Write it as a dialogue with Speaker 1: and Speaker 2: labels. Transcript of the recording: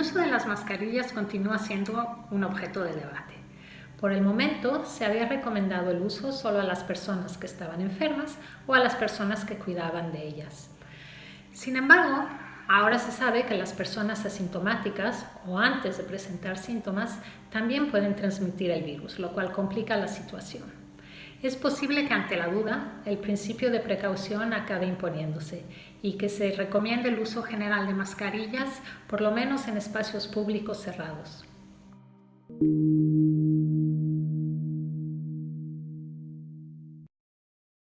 Speaker 1: uso de las mascarillas continúa siendo un objeto de debate. Por el momento, se había recomendado el uso solo a las personas que estaban enfermas o a las personas que cuidaban de ellas. Sin embargo, ahora se sabe que las personas asintomáticas o antes de presentar síntomas también pueden transmitir el virus, lo cual complica la situación. Es posible que ante la duda el principio de precaución acabe imponiéndose y que se recomiende el uso general de mascarillas, por lo menos en espacios públicos cerrados.